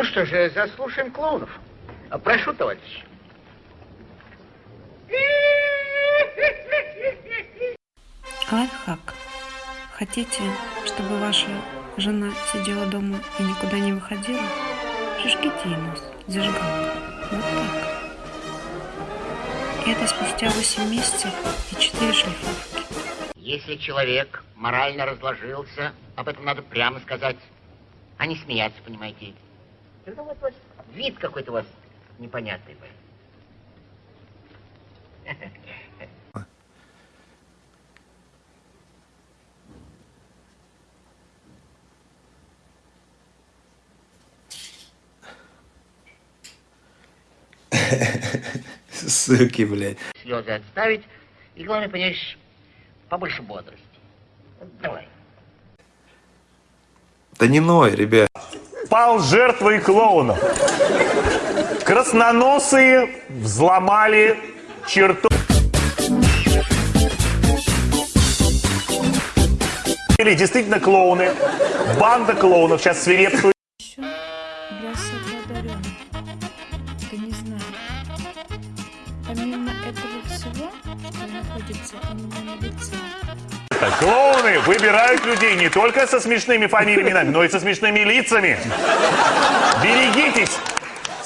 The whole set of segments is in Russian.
Ну что же, заслушаем клоунов. А, Прошу, товарищ. Лайфхак. Хотите, чтобы ваша жена сидела дома и никуда не выходила? Прижгите ей нос зажигалкой. Вот так. И это спустя 8 месяцев и 4 шлифовки. Если человек морально разложился, об этом надо прямо сказать, а не смеяться, понимаете. Ну вот, вот вид какой-то у вас непонятный. блин. Суки, блядь. Слезы отставить. И главное, понимаешь, побольше бодрости. Давай. Да не ной, ребят. Пал жертвой клоунов. Красноносые взломали черту. Или действительно клоуны. Банда клоунов сейчас свирепствует. Помимо этого всего, что находится у на лице, Клоуны выбирают людей не только со смешными фамилиями, но и со смешными лицами. Берегитесь,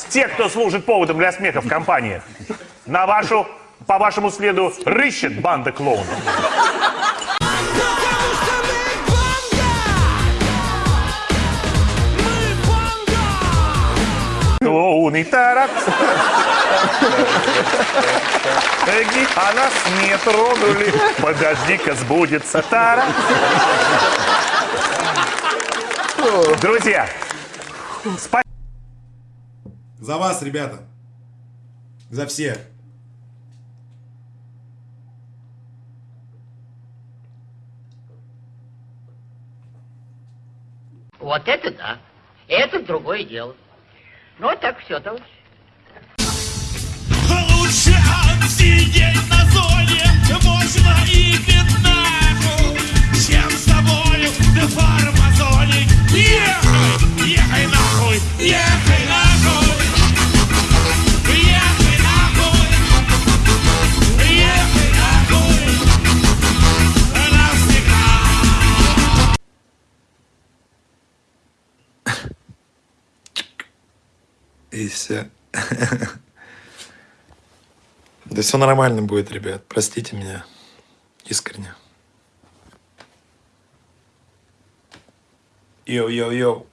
те, кто служит поводом для смеха в компаниях. На вашу, по вашему следу рыщет банда клоунов. Клоуны тарат. Эги, а нас не тронули. Подожди-ка, сбудется тара. Друзья, спасибо. За вас, ребята. За всех. Вот это да. Это другое дело. Ну, вот так все, товарищ. И все. Да все нормально будет, ребят. Простите меня. Искренне. Йоу-йоу-йоу.